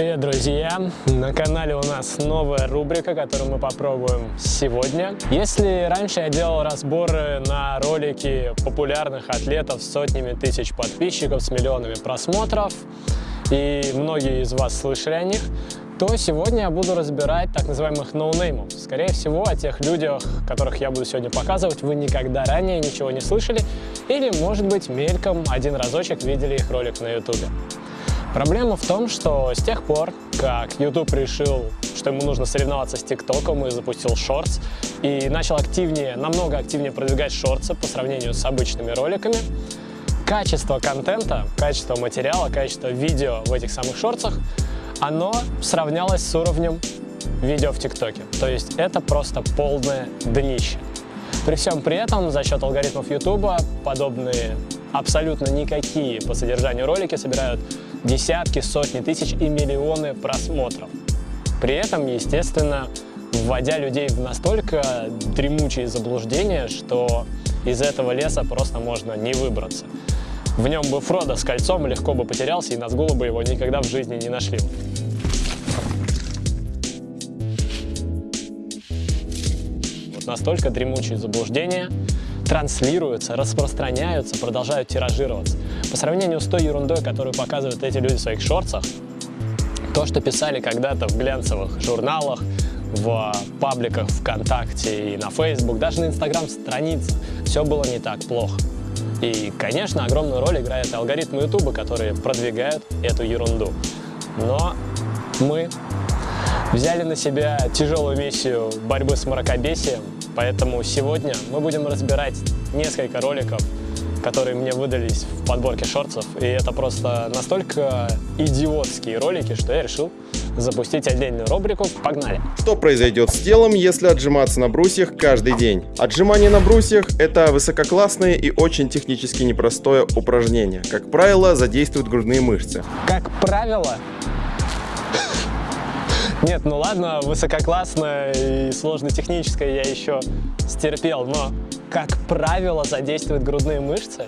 Привет, друзья! На канале у нас новая рубрика, которую мы попробуем сегодня. Если раньше я делал разборы на ролики популярных атлетов с сотнями тысяч подписчиков, с миллионами просмотров, и многие из вас слышали о них, то сегодня я буду разбирать так называемых ноунеймов. Скорее всего, о тех людях, которых я буду сегодня показывать, вы никогда ранее ничего не слышали или, может быть, мельком один разочек видели их ролик на YouTube. Проблема в том, что с тех пор, как YouTube решил, что ему нужно соревноваться с ТикТоком и запустил шортс, и начал активнее, намного активнее продвигать шортсы по сравнению с обычными роликами, качество контента, качество материала, качество видео в этих самых шортсах, оно сравнялось с уровнем видео в ТикТоке. То есть это просто полное днище. При всем при этом за счет алгоритмов YouTube подобные абсолютно никакие по содержанию ролики собирают десятки, сотни тысяч и миллионы просмотров. При этом, естественно, вводя людей в настолько дремучие заблуждения, что из этого леса просто можно не выбраться. В нем бы Фродо с кольцом легко бы потерялся, и Назгула бы его никогда в жизни не нашли. Вот настолько дремучие заблуждения транслируются, распространяются, продолжают тиражироваться. По сравнению с той ерундой, которую показывают эти люди в своих шорцах, то, что писали когда-то в глянцевых журналах, в пабликах ВКонтакте и на Facebook, даже на Инстаграм-страницах, все было не так плохо. И, конечно, огромную роль играют алгоритмы Ютуба, которые продвигают эту ерунду. Но мы взяли на себя тяжелую миссию борьбы с мракобесием, Поэтому сегодня мы будем разбирать несколько роликов, которые мне выдались в подборке шортсов. И это просто настолько идиотские ролики, что я решил запустить отдельную рубрику. Погнали! Что произойдет с телом, если отжиматься на брусьях каждый день? Отжимание на брусьях – это высококлассное и очень технически непростое упражнение. Как правило, задействуют грудные мышцы. Как правило, нет, ну ладно, высококлассное и сложно-техническое я еще стерпел, но, как правило, задействуют грудные мышцы.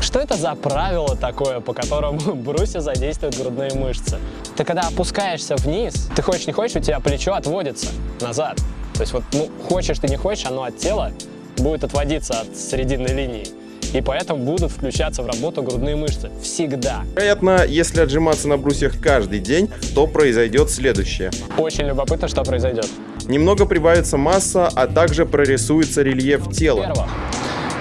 Что это за правило такое, по которому брусья задействуют грудные мышцы? Ты когда опускаешься вниз, ты хочешь не хочешь, у тебя плечо отводится назад. То есть вот, ну, хочешь ты не хочешь, оно от тела будет отводиться от срединной линии и поэтому будут включаться в работу грудные мышцы. Всегда. Вероятно, если отжиматься на брусьях каждый день, то произойдет следующее. Очень любопытно, что произойдет. Немного прибавится масса, а также прорисуется рельеф тела. Во-первых,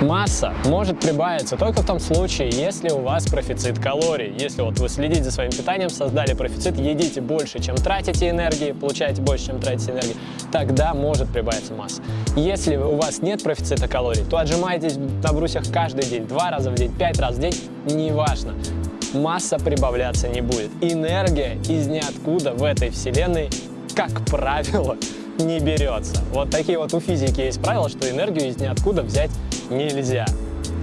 Масса может прибавиться только в том случае, если у вас профицит калорий. Если вот вы следите за своим питанием, создали профицит, едите больше, чем тратите энергии, получаете больше, чем тратите энергии, тогда может прибавиться масса. Если у вас нет профицита калорий, то отжимайтесь на брусьях каждый день, два раза в день, пять раз в день, неважно. Масса прибавляться не будет. Энергия из ниоткуда в этой вселенной, как правило, не берется. Вот такие вот у физики есть правила, что энергию из ниоткуда взять нельзя.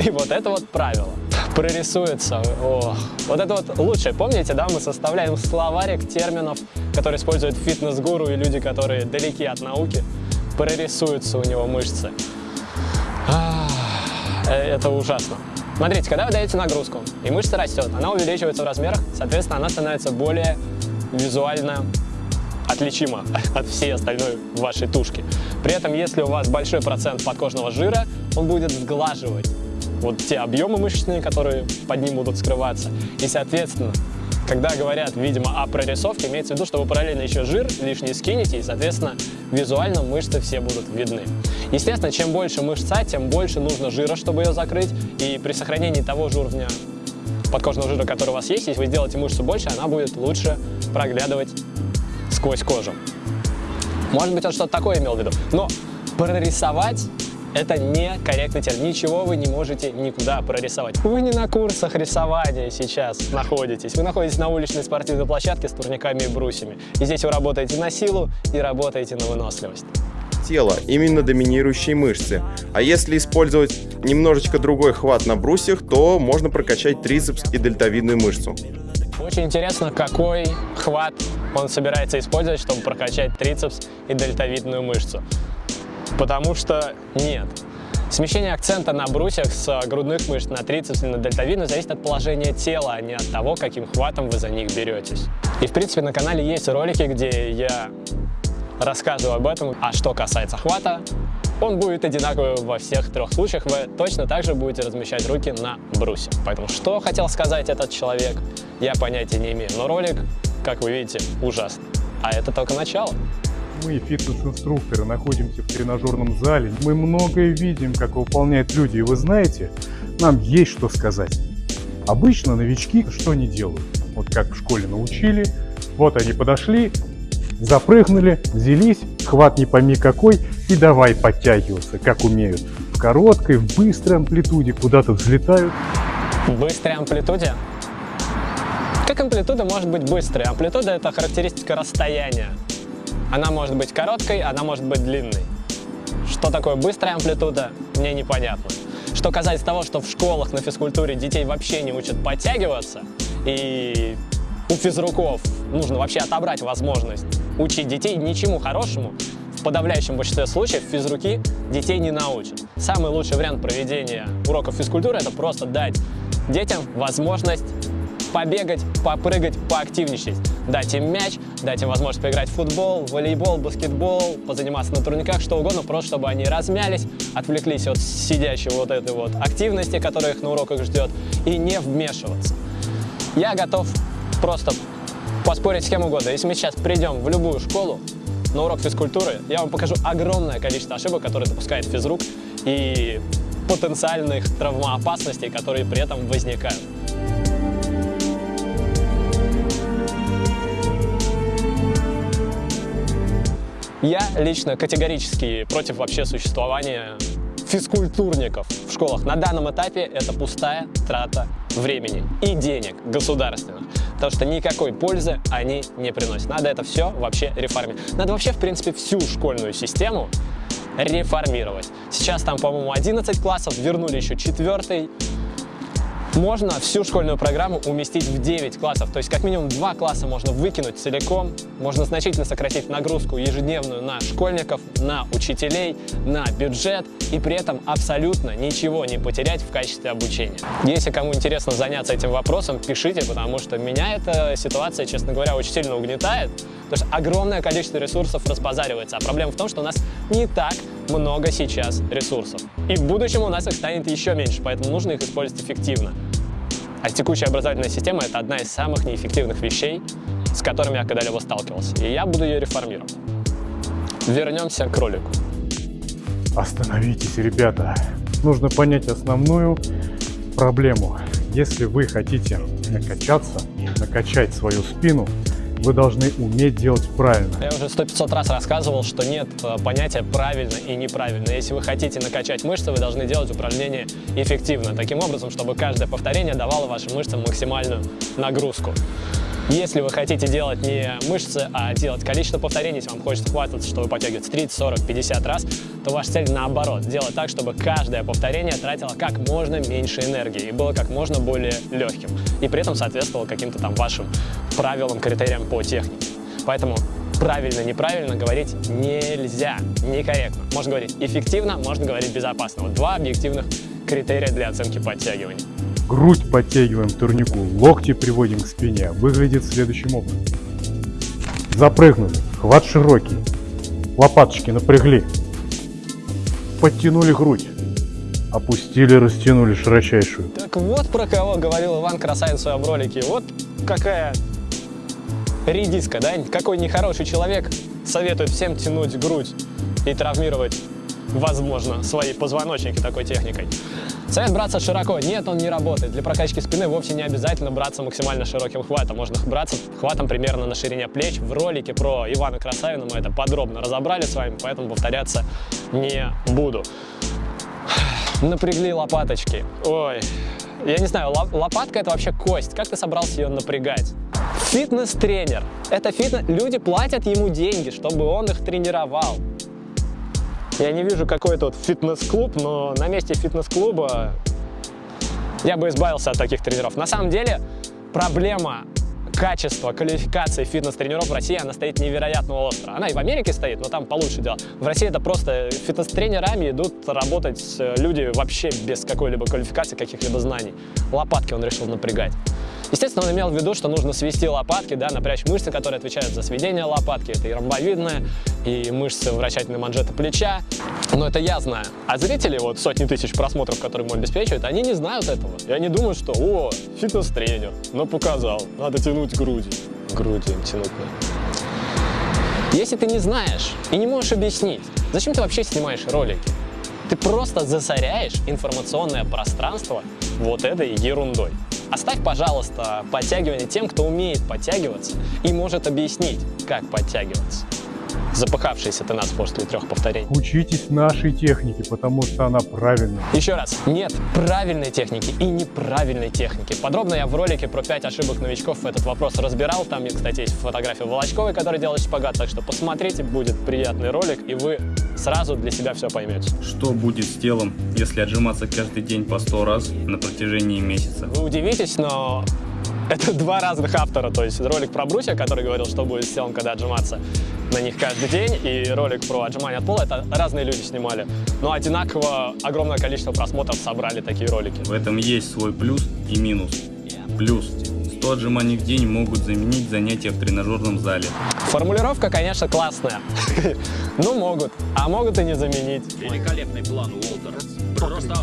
И вот это вот правило прорисуется. Ох. Вот это вот лучшее. Помните, да, мы составляем словарик терминов, которые используют фитнес-гуру и люди, которые далеки от науки. Прорисуются у него мышцы. Э, это ужасно. Смотрите, когда вы даете нагрузку, и мышца растет, она увеличивается в размерах, соответственно, она становится более визуально отличима от всей остальной вашей тушки. При этом, если у вас большой процент подкожного жира, он будет сглаживать вот те объемы мышечные, которые под ним будут скрываться. И, соответственно, когда говорят, видимо, о прорисовке, имеется в виду, что вы параллельно еще жир лишний скинете, и, соответственно, визуально мышцы все будут видны. Естественно, чем больше мышца, тем больше нужно жира, чтобы ее закрыть, и при сохранении того же уровня подкожного жира, который у вас есть, если вы сделаете мышцу больше, она будет лучше проглядывать сквозь кожу. Может быть, он что-то такое имел в виду. Но прорисовать это не корректный термин. Ничего вы не можете никуда прорисовать. Вы не на курсах рисования сейчас находитесь. Вы находитесь на уличной спортивной площадке с турниками и брусьями. И здесь вы работаете на силу и работаете на выносливость тела, именно доминирующие мышцы. А если использовать немножечко другой хват на брусьях, то можно прокачать трицепс и дельтовидную мышцу. Очень интересно, какой хват он собирается использовать, чтобы прокачать трицепс и дельтовидную мышцу. Потому что нет. Смещение акцента на брусьях с грудных мышц на трицепс и на дельтовидную зависит от положения тела, а не от того, каким хватом вы за них беретесь. И в принципе на канале есть ролики, где я рассказываю об этом. А что касается хвата, он будет одинаковый во всех трех случаях. Вы точно так же будете размещать руки на брусе. Поэтому что хотел сказать этот человек, я понятия не имею. Но ролик, как вы видите, ужасный. А это только начало. Мы, фитнес-инструкторы, находимся в тренажерном зале. Мы многое видим, как выполняют люди. И вы знаете, нам есть что сказать. Обычно новички что не делают? Вот как в школе научили, вот они подошли, запрыгнули, взялись, хват не пойми какой, и давай подтягиваться, как умеют. В короткой, в быстрой амплитуде куда-то взлетают. В быстрой амплитуде? Как амплитуда может быть быстрой? Амплитуда – это характеристика расстояния. Она может быть короткой, она может быть длинной. Что такое быстрая амплитуда, мне непонятно. Что касается того, что в школах на физкультуре детей вообще не учат подтягиваться, и у физруков нужно вообще отобрать возможность учить детей ничему хорошему, в подавляющем большинстве случаев физруки детей не научат. Самый лучший вариант проведения уроков физкультуры – это просто дать детям возможность побегать, попрыгать, поактивничать. Дать им мяч, дать им возможность поиграть в футбол, волейбол, баскетбол, позаниматься на турниках, что угодно, просто чтобы они размялись, отвлеклись от сидящей вот этой вот активности, которая их на уроках ждет, и не вмешиваться. Я готов просто поспорить с кем угодно. Если мы сейчас придем в любую школу на урок физкультуры, я вам покажу огромное количество ошибок, которые допускает физрук, и потенциальных травмоопасностей, которые при этом возникают. Я лично категорически против вообще существования физкультурников в школах. На данном этапе это пустая трата времени и денег государственных, потому что никакой пользы они не приносят. Надо это все вообще реформировать. Надо вообще, в принципе, всю школьную систему реформировать. Сейчас там, по-моему, 11 классов, вернули еще четвертый можно всю школьную программу уместить в 9 классов, то есть как минимум 2 класса можно выкинуть целиком, можно значительно сократить нагрузку ежедневную на школьников, на учителей, на бюджет и при этом абсолютно ничего не потерять в качестве обучения. Если кому интересно заняться этим вопросом, пишите, потому что меня эта ситуация, честно говоря, очень сильно угнетает, потому что огромное количество ресурсов разбазаривается, а проблема в том, что у нас не так много сейчас ресурсов. И в будущем у нас их станет еще меньше, поэтому нужно их использовать эффективно. А текущая образовательная система – это одна из самых неэффективных вещей, с которыми я когда-либо сталкивался. И я буду ее реформировать. Вернемся к ролику. Остановитесь, ребята. Нужно понять основную проблему. Если вы хотите накачаться, накачать свою спину, вы должны уметь делать правильно. Я уже сто пятьсот раз рассказывал, что нет э, понятия правильно и неправильно. Если вы хотите накачать мышцы, вы должны делать упражнения эффективно, таким образом, чтобы каждое повторение давало вашим мышцам максимальную нагрузку. Если вы хотите делать не мышцы, а делать количество повторений, если вам хочется хвататься, чтобы подтягивать 30, 40, 50 раз, то ваша цель наоборот, сделать так, чтобы каждое повторение тратило как можно меньше энергии и было как можно более легким. И при этом соответствовало каким-то там вашим правилам, критериям по технике. Поэтому правильно, неправильно говорить нельзя, некорректно. Можно говорить эффективно, можно говорить безопасно. Вот два объективных критерия для оценки подтягиваний. Грудь подтягиваем к турнику, локти приводим к спине. Выглядит следующим образом. Запрыгнули, хват широкий, лопаточки напрягли, подтянули грудь, опустили, растянули широчайшую. Так вот про кого говорил Иван Красавин в своем ролике. Вот какая редиска, да? Какой нехороший человек советует всем тянуть грудь и травмировать возможно, свои позвоночники такой техникой. Совет браться широко. Нет, он не работает. Для прокачки спины вовсе не обязательно браться максимально широким хватом. Можно браться хватом примерно на ширине плеч. В ролике про Ивана Красавина мы это подробно разобрали с вами, поэтому повторяться не буду. Напрягли лопаточки. Ой, я не знаю, лопатка это вообще кость. Как ты собрался ее напрягать? Фитнес-тренер. Это фитнес... Люди платят ему деньги, чтобы он их тренировал. Я не вижу какой-то вот фитнес-клуб, но на месте фитнес-клуба я бы избавился от таких тренеров. На самом деле проблема качество квалификации фитнес-тренеров в России, она стоит невероятно остро. Она и в Америке стоит, но там получше дело. В России это просто фитнес-тренерами идут работать люди вообще без какой-либо квалификации, каких-либо знаний. Лопатки он решил напрягать. Естественно, он имел в виду, что нужно свести лопатки, да, напрячь мышцы, которые отвечают за сведение лопатки. Это и ромбовидная, и мышцы вращательной манжеты плеча. Но это я знаю. А зрители, вот сотни тысяч просмотров, которые ему обеспечивают, они не знают этого. И они думают, что, о, фитнес-тренер, ну показал, надо тянуть груди. Груди тянуть надо. Если ты не знаешь и не можешь объяснить, зачем ты вообще снимаешь ролики? Ты просто засоряешь информационное пространство вот этой ерундой. Оставь, пожалуйста, подтягивание тем, кто умеет подтягиваться и может объяснить, как подтягиваться запыхавшийся ты нас после трех повторений. Учитесь нашей технике, потому что она правильная. Еще раз, нет правильной техники и неправильной техники. Подробно я в ролике про 5 ошибок новичков этот вопрос разбирал. Там, кстати, есть фотография Волочковой, который делает шпагат, так что посмотрите, будет приятный ролик, и вы сразу для себя все поймете. Что будет с телом, если отжиматься каждый день по 100 раз на протяжении месяца? Вы удивитесь, но это два разных автора, то есть ролик про брусья, который говорил, что будет с телом, когда отжиматься на них каждый день, и ролик про отжимание от пола, это разные люди снимали. Но одинаково огромное количество просмотров собрали такие ролики. В этом есть свой плюс и минус. Плюс 100 отжиманий в день могут заменить занятия в тренажерном зале. Формулировка, конечно, классная. Ну, могут, а могут и не заменить. Великолепный план, Уолтер. Просто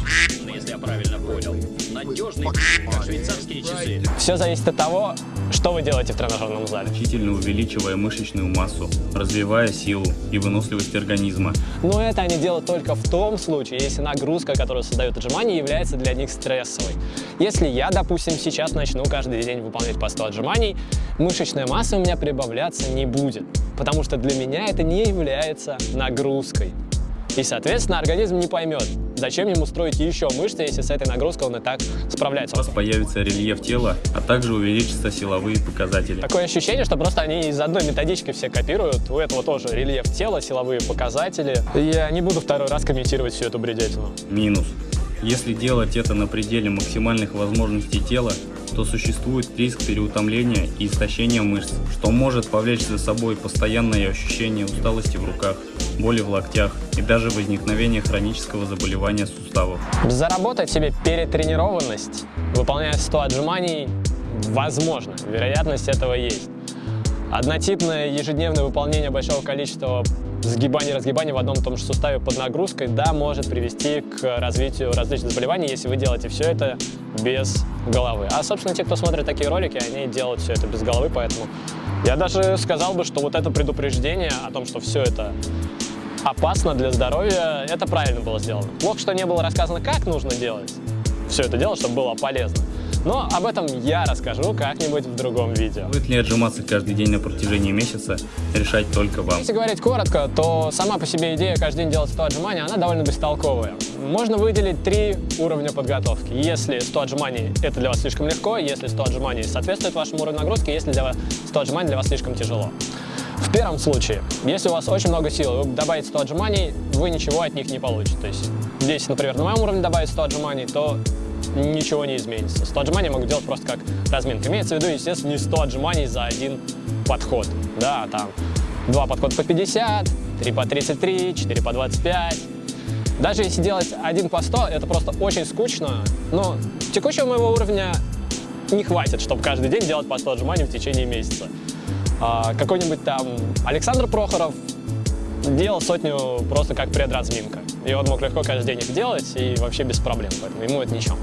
если я правильно понял. Надежный, как швейцарские часы. Все зависит от того, что вы делаете в тренажерном зале. Значительно увеличивая мышечную массу, развивая силу и выносливость организма. Но это они делают только в том случае, если нагрузка, которую создают отжимания, является для них стрессовой. Если я, допустим, сейчас начну каждый день выполнять по 100 отжиманий, мышечная масса у меня прибавляться не будет, потому что для меня это не является нагрузкой. И, соответственно, организм не поймет, зачем ему строить еще мышцы, если с этой нагрузкой он и так справляется. У вас появится рельеф тела, а также увеличатся силовые показатели. Такое ощущение, что просто они из одной методички все копируют. У этого тоже рельеф тела, силовые показатели. Я не буду второй раз комментировать всю эту бредятину. Минус. Если делать это на пределе максимальных возможностей тела, то существует риск переутомления и истощения мышц, что может повлечь за собой постоянное ощущение усталости в руках, боли в локтях и даже возникновение хронического заболевания суставов. Заработать себе перетренированность, выполняя 100 отжиманий, возможно, вероятность этого есть. Однотипное ежедневное выполнение большого количества сгибаний, разгибаний в одном и том же суставе под нагрузкой, да, может привести к развитию различных заболеваний, если вы делаете все это без головы. А, собственно, те, кто смотрит такие ролики, они делают все это без головы, поэтому я даже сказал бы, что вот это предупреждение о том, что все это опасно для здоровья, это правильно было сделано. Плохо, что не было рассказано, как нужно делать все это дело, чтобы было полезно. Но об этом я расскажу как-нибудь в другом видео. Будет ли отжиматься каждый день на протяжении месяца, решать только вам. Если говорить коротко, то сама по себе идея каждый день делать 100 отжиманий, она довольно бестолковая. Можно выделить три уровня подготовки. Если 100 отжиманий это для вас слишком легко, если 100 отжиманий соответствует вашему уровню нагрузки, если для вас 100 отжиманий для вас слишком тяжело. В первом случае, если у вас очень много сил, вы добавите 100 отжиманий, вы ничего от них не получите. То есть, здесь, например, на моем уровне добавить 100 отжиманий, то ничего не изменится. 100 отжиманий могу делать просто как разминка. Имеется в виду, естественно, не 100 отжиманий за один подход. Да, там два подхода по 50, три по 33, 4 по 25. Даже если делать один по 100, это просто очень скучно. Но текущего моего уровня не хватит, чтобы каждый день делать по 100 отжиманий в течение месяца. А, Какой-нибудь там Александр Прохоров делал сотню просто как предразминка. И он мог легко каждый день их делать и вообще без проблем, поэтому ему это ничего.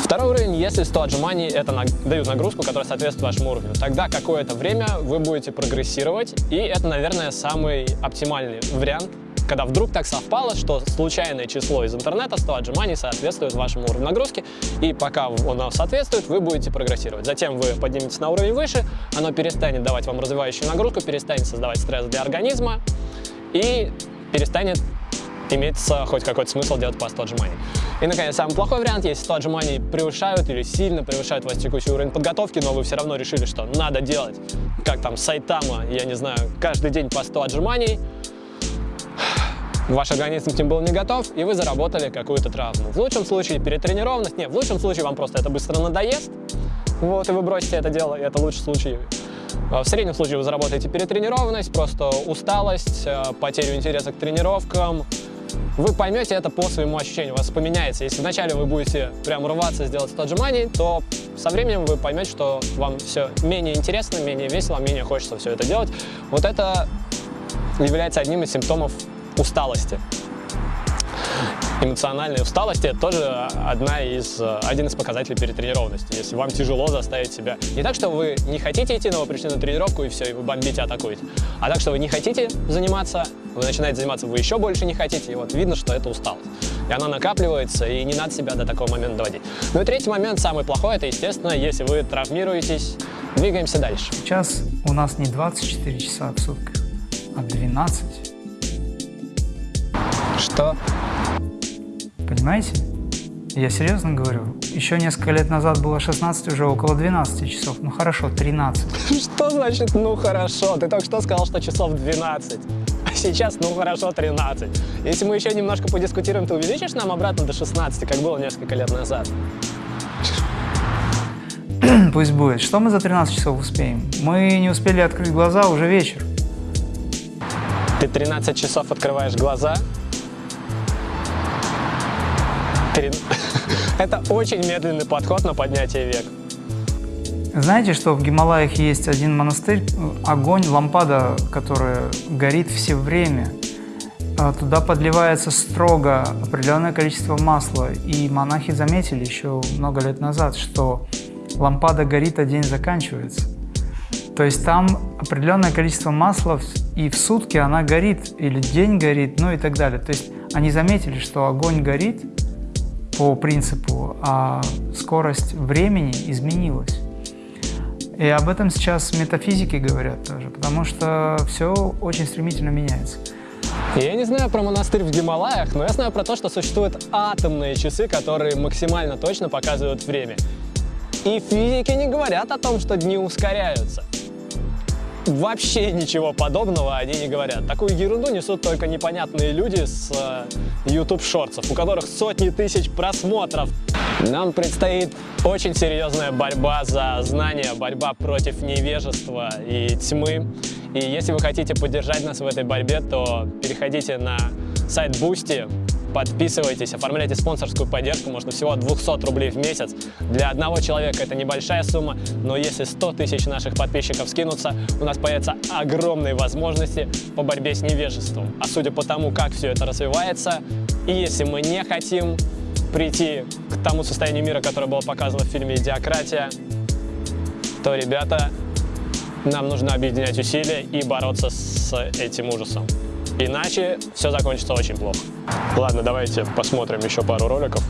Второй уровень, если 100 отжиманий это на, дают нагрузку, которая соответствует вашему уровню, тогда какое-то время вы будете прогрессировать, и это, наверное, самый оптимальный вариант, когда вдруг так совпало, что случайное число из интернета 100 отжиманий соответствует вашему уровню нагрузки, и пока оно соответствует, вы будете прогрессировать. Затем вы подниметесь на уровень выше, оно перестанет давать вам развивающую нагрузку, перестанет создавать стресс для организма и перестанет имеется хоть какой-то смысл делать 100 отжиманий. И, наконец, самый плохой вариант, если 100 отжиманий превышают или сильно превышают ваш текущий уровень подготовки, но вы все равно решили, что надо делать, как там, Сайтама, я не знаю, каждый день по 100 отжиманий, ваш организм к ним был не готов, и вы заработали какую-то травму. В лучшем случае перетренированность, нет, в лучшем случае вам просто это быстро надоест, вот, и вы бросите это дело, и это лучший случай. А В среднем случае вы заработаете перетренированность, просто усталость, э, потерю интереса к тренировкам. Вы поймете это по своему ощущению, у вас поменяется. Если вначале вы будете прям рваться сделать 100 отжиманий, то со временем вы поймете, что вам все менее интересно, менее весело, менее хочется все это делать. Вот это является одним из симптомов усталости. Эмоциональная усталость – это тоже одна из, один из показателей перетренированности. Если вам тяжело заставить себя... Не так, что вы не хотите идти, но вы пришли на тренировку, и все, и вы бомбите, атакуете. А так, что вы не хотите заниматься, вы начинаете заниматься, вы еще больше не хотите, и вот видно, что это усталость. И она накапливается, и не надо себя до такого момента доводить. Ну и третий момент, самый плохой, это, естественно, если вы травмируетесь, двигаемся дальше. Сейчас у нас не 24 часа в сутках, а 12. Что? Понимаете? Я серьезно говорю. Еще несколько лет назад было 16, уже около 12 часов. Ну хорошо, 13. Что значит «ну хорошо»? Ты только что сказал, что часов 12. А сейчас «ну хорошо» 13. Если мы еще немножко подискутируем, ты увеличишь нам обратно до 16, как было несколько лет назад? Пусть будет. Что мы за 13 часов успеем? Мы не успели открыть глаза, уже вечер. Ты 13 часов открываешь глаза. Это очень медленный подход на поднятие век. Знаете, что в Гималаях есть один монастырь, огонь, лампада, которая горит все время. А Туда подливается строго определенное количество масла. И монахи заметили еще много лет назад, что лампада горит, а день заканчивается. То есть там определенное количество масла, и в сутки она горит, или день горит, ну и так далее. То есть они заметили, что огонь горит по принципу, а скорость времени изменилась. И об этом сейчас метафизики говорят тоже, потому что все очень стремительно меняется. Я не знаю про монастырь в Гималаях, но я знаю про то, что существуют атомные часы, которые максимально точно показывают время. И физики не говорят о том, что дни ускоряются. Вообще ничего подобного они не говорят. Такую ерунду несут только непонятные люди с э, YouTube шорцев, у которых сотни тысяч просмотров. Нам предстоит очень серьезная борьба за знания, борьба против невежества и тьмы. И если вы хотите поддержать нас в этой борьбе, то переходите на сайт Boosty, подписывайтесь, оформляйте спонсорскую поддержку, можно всего от 200 рублей в месяц. Для одного человека это небольшая сумма, но если 100 тысяч наших подписчиков скинутся, у нас появятся огромные возможности по борьбе с невежеством. А судя по тому, как все это развивается, и если мы не хотим прийти к тому состоянию мира, которое было показано в фильме «Идиократия», то, ребята, нам нужно объединять усилия и бороться с этим ужасом. Иначе все закончится очень плохо. Ладно, давайте посмотрим еще пару роликов.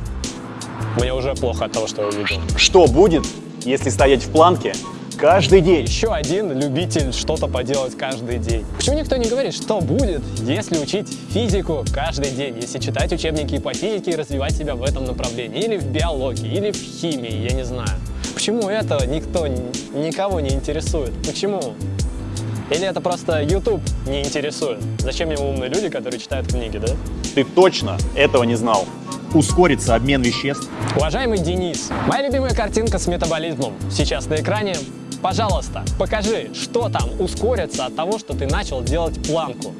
Мне уже плохо от того, что я увидел. Что будет, если стоять в планке каждый день? Еще один любитель что-то поделать каждый день. Почему никто не говорит, что будет, если учить физику каждый день, если читать учебники по физике и развивать себя в этом направлении, или в биологии, или в химии, я не знаю. Почему это никто, никого не интересует? Почему? Или это просто YouTube не интересует? Зачем ему умные люди, которые читают книги, да? Ты точно этого не знал. Ускорится обмен веществ. Уважаемый Денис, моя любимая картинка с метаболизмом сейчас на экране. Пожалуйста, покажи, что там ускорится от того, что ты начал делать планку.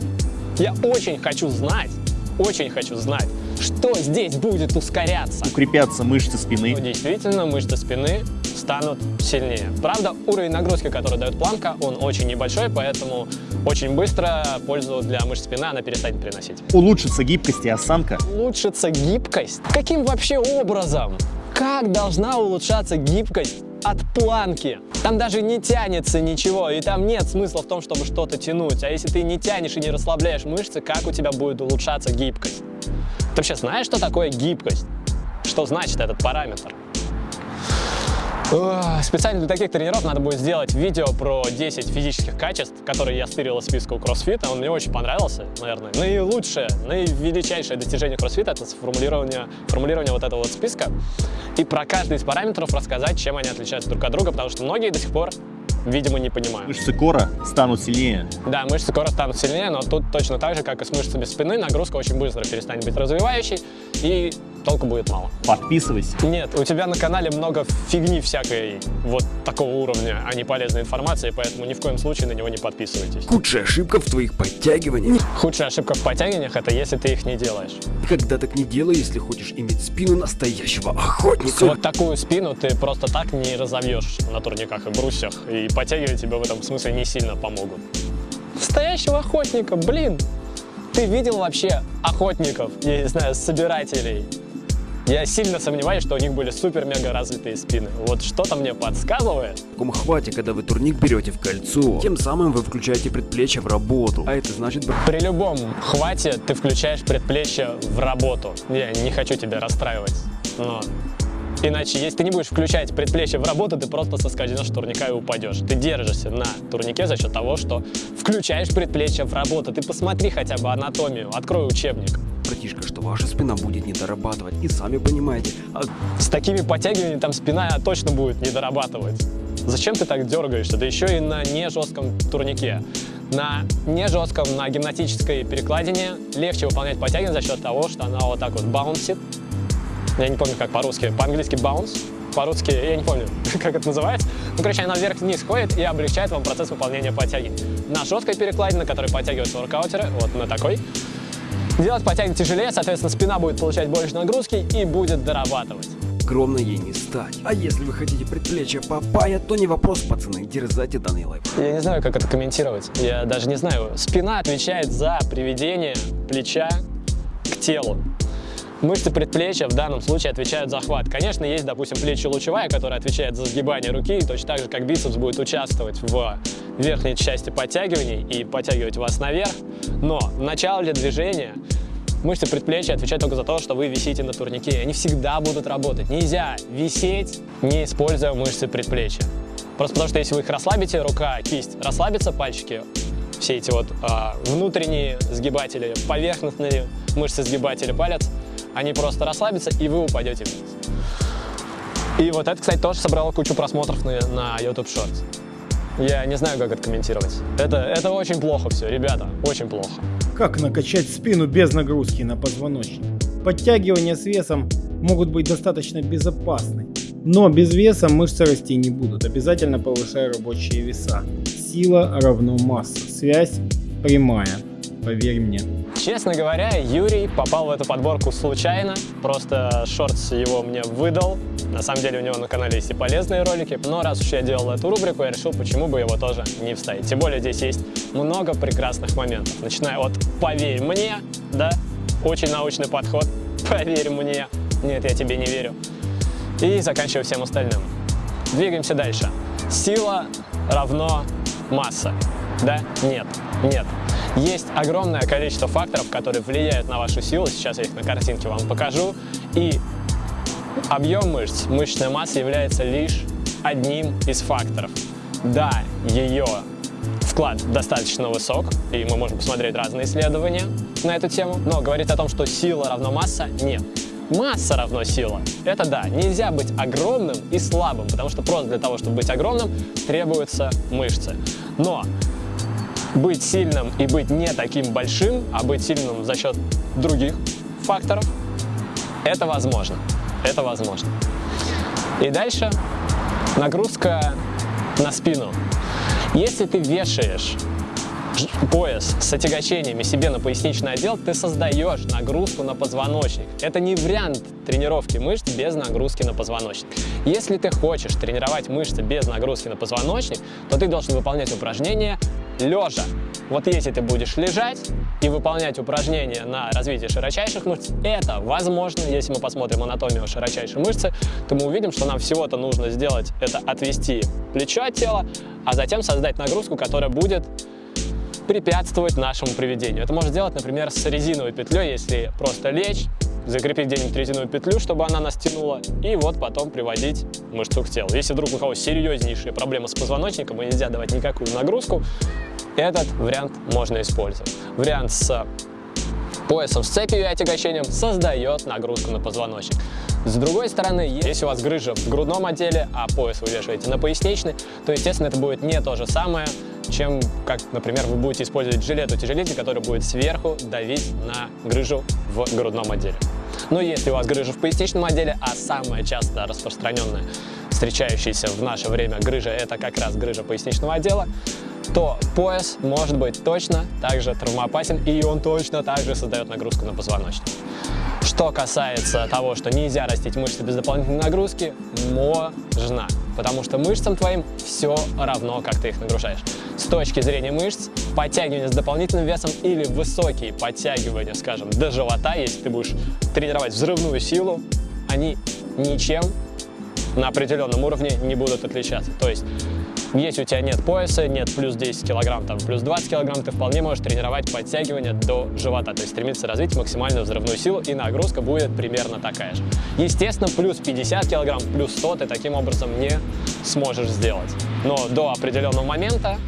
Я очень хочу знать, очень хочу знать, что здесь будет ускоряться. Укрепятся мышцы Ну, спины. действительно, мышцы спины станут сильнее. Правда, уровень нагрузки, который дает планка, он очень небольшой, поэтому очень быстро пользу для мышц спины она перестанет приносить. Улучшится гибкость и осанка. Улучшится гибкость? Каким вообще образом? Как должна улучшаться гибкость от планки? Там даже не тянется ничего, и там нет смысла в том, чтобы что-то тянуть. А если ты не тянешь и не расслабляешь мышцы, как у тебя будет улучшаться гибкость? Ты вообще знаешь, что такое гибкость? Что значит этот параметр? Специально для таких тренеров надо будет сделать видео про 10 физических качеств, которые я стырил из списка у кроссфита. Он мне очень понравился, наверное. Наилучшее, наивеличайшее достижение кроссфита — это формулирование, формулирование вот этого вот списка. И про каждый из параметров рассказать, чем они отличаются друг от друга, потому что многие до сих пор, видимо, не понимают. Мышцы кора станут сильнее. Да, мышцы скоро станут сильнее, но тут точно так же, как и с мышцами спины, нагрузка очень быстро перестанет быть развивающей, и толку будет мало. Подписывайся. Нет, у тебя на канале много фигни всякой вот такого уровня, а не полезной информации, поэтому ни в коем случае на него не подписывайтесь. Худшая ошибка в твоих подтягиваниях. Худшая ошибка в подтягиваниях это если ты их не делаешь. Никогда так не делай, если хочешь иметь спину настоящего охотника. Вот такую спину ты просто так не разовьешь на турниках и брусьях, и подтягивать тебе в этом смысле не сильно помогут. Настоящего охотника, блин! Ты видел вообще охотников, я не знаю, собирателей? Я сильно сомневаюсь, что у них были супер-мега развитые спины. Вот что-то мне подсказывает. В таком хвате, когда вы турник берете в кольцо, тем самым вы включаете предплечье в работу. А это значит... При любом хвате ты включаешь предплечье в работу. Я не хочу тебя расстраивать, но Иначе, если ты не будешь включать предплечье в работу, ты просто соскользнешь с турника и упадешь. Ты держишься на турнике за счет того, что включаешь предплечье в работу. Ты посмотри хотя бы анатомию, открой учебник. Братишка, что ваша спина будет не дорабатывать. И сами понимаете. А... С такими подтягиваниями там спина точно будет не дорабатывать. Зачем ты так дергаешься? Да еще и на не жестком турнике. На не жестком, на гимнастической перекладине легче выполнять подтягивание за счет того, что она вот так вот баунсит, я не помню, как по-русски, по-английски bounce, по-русски, я не помню, как это называется. Ну, короче, она вверх-вниз ходит и облегчает вам процесс выполнения подтяги. На жесткой перекладине, на которой подтягиваются воркаутеры, вот на такой, делать подтяги тяжелее, соответственно, спина будет получать больше нагрузки и будет дорабатывать. Огромно ей не стать. А если вы хотите предплечье Папая, то не вопрос, пацаны, дерзайте данный лайф. Я не знаю, как это комментировать. Я даже не знаю. Спина отвечает за приведение плеча к телу. Мышцы предплечья в данном случае отвечают за хват. Конечно, есть, допустим, плечи лучевая, которая отвечает за сгибание руки, и точно так же, как бицепс будет участвовать в верхней части подтягиваний и подтягивать вас наверх. Но в начале движения мышцы предплечья отвечают только за то, что вы висите на турнике. Они всегда будут работать. Нельзя висеть, не используя мышцы предплечья. Просто потому что если вы их расслабите, рука, кисть расслабится, пальчики, все эти вот э, внутренние сгибатели, поверхностные мышцы сгибатели палец – они просто расслабятся, и вы упадете вниз. И вот это, кстати, тоже собрало кучу просмотров на, на YouTube Shorts. Я не знаю, как это комментировать. Это, это очень плохо все, ребята, очень плохо. Как накачать спину без нагрузки на позвоночник? Подтягивания с весом могут быть достаточно безопасны, но без веса мышцы расти не будут. Обязательно повышай рабочие веса. Сила равно масса. Связь прямая, поверь мне. Честно говоря, Юрий попал в эту подборку случайно, просто Шортс его мне выдал. На самом деле у него на канале есть и полезные ролики, но раз уж я делал эту рубрику, я решил, почему бы его тоже не вставить. Тем более здесь есть много прекрасных моментов, начиная от «поверь мне», да, очень научный подход, «поверь мне», нет, я тебе не верю, и заканчивая всем остальным. Двигаемся дальше. Сила равно масса, да, нет, нет. Есть огромное количество факторов, которые влияют на вашу силу. Сейчас я их на картинке вам покажу. И объем мышц, мышечная масса является лишь одним из факторов. Да, ее вклад достаточно высок, и мы можем посмотреть разные исследования на эту тему, но говорить о том, что сила равно масса, нет. Масса равно сила. Это да, нельзя быть огромным и слабым, потому что просто для того, чтобы быть огромным, требуются мышцы. Но быть сильным и быть не таким большим, а быть сильным за счет других факторов, это возможно. Это возможно. И дальше нагрузка на спину. Если ты вешаешь пояс с отягощениями себе на поясничный отдел, ты создаешь нагрузку на позвоночник. Это не вариант тренировки мышц без нагрузки на позвоночник. Если ты хочешь тренировать мышцы без нагрузки на позвоночник, то ты должен выполнять упражнения лежа. Вот если ты будешь лежать и выполнять упражнения на развитие широчайших мышц, это возможно. Если мы посмотрим анатомию широчайшей мышцы, то мы увидим, что нам всего-то нужно сделать это отвести плечо от тела, а затем создать нагрузку, которая будет препятствовать нашему приведению. Это можно сделать, например, с резиновой петлей, если просто лечь, закрепить где-нибудь резиновую петлю, чтобы она нас тянула, и вот потом приводить мышцу к телу. Если вдруг у кого серьезнейшие проблемы с позвоночником и нельзя давать никакую нагрузку, этот вариант можно использовать. Вариант с поясом с цепью и отягощением создает нагрузку на позвоночник. С другой стороны, если у вас грыжа в грудном отделе, а пояс вы вешаете на поясничный, то, естественно, это будет не то же самое, чем, как, например, вы будете использовать жилет-утяжелитель, который будет сверху давить на грыжу в грудном отделе. Но если у вас грыжа в поясничном отделе, а самая часто распространенная встречающаяся в наше время грыжа это как раз грыжа поясничного отдела, то пояс может быть точно также травмоопасен и он точно также создает нагрузку на позвоночник. Что касается того, что нельзя растить мышцы без дополнительной нагрузки, можно, потому что мышцам твоим все равно, как ты их нагружаешь. С точки зрения мышц, подтягивания с дополнительным весом или высокие подтягивания, скажем, до живота, если ты будешь тренировать взрывную силу, они ничем на определенном уровне не будут отличаться. То есть если у тебя нет пояса, нет плюс 10 килограмм, там, плюс 20 килограмм, ты вполне можешь тренировать подтягивания до живота, то есть стремиться развить максимальную взрывную силу, и нагрузка будет примерно такая же. Естественно, плюс 50 килограмм, плюс 100 ты таким образом не сможешь сделать. Но до определенного момента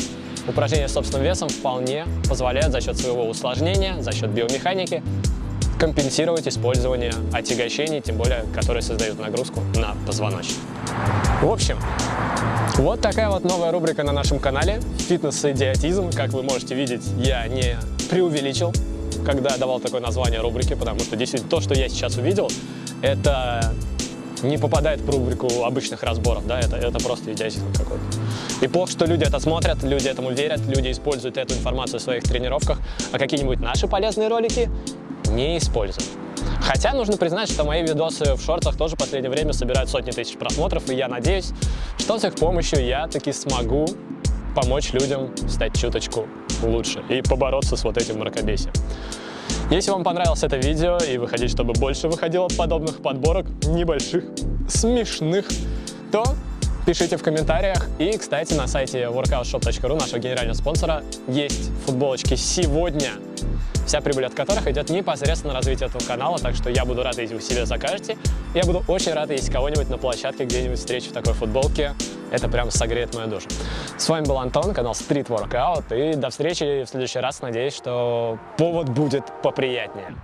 упражнения с собственным весом вполне позволяют за счет своего усложнения, за счет биомеханики компенсировать использование отягощений, тем более, которые создают нагрузку на позвоночник. В общем, вот такая вот новая рубрика на нашем канале «Фитнес-идиотизм». Как вы можете видеть, я не преувеличил, когда давал такое название рубрики, потому что действительно то, что я сейчас увидел, это не попадает в рубрику обычных разборов, да, это, это просто идиотизм какой-то. И плохо, что люди это смотрят, люди этому верят, люди используют эту информацию в своих тренировках, а какие-нибудь наши полезные ролики не используют. Хотя нужно признать, что мои видосы в шортах тоже в последнее время собирают сотни тысяч просмотров, и я надеюсь, что с их помощью я таки смогу помочь людям стать чуточку лучше и побороться с вот этим мракобесием. Если вам понравилось это видео и вы хотите, чтобы больше выходило подобных подборок небольших, смешных, то пишите в комментариях. И, кстати, на сайте workoutshop.ru, нашего генерального спонсора, есть футболочки сегодня вся прибыль от которых идет непосредственно на развитие этого канала, так что я буду рад, если вы себе закажете. Я буду очень рад, если кого-нибудь на площадке где-нибудь встречу в такой футболке. Это прям согреет мою душу. С вами был Антон, канал Street Workout, и до встречи в следующий раз. Надеюсь, что повод будет поприятнее.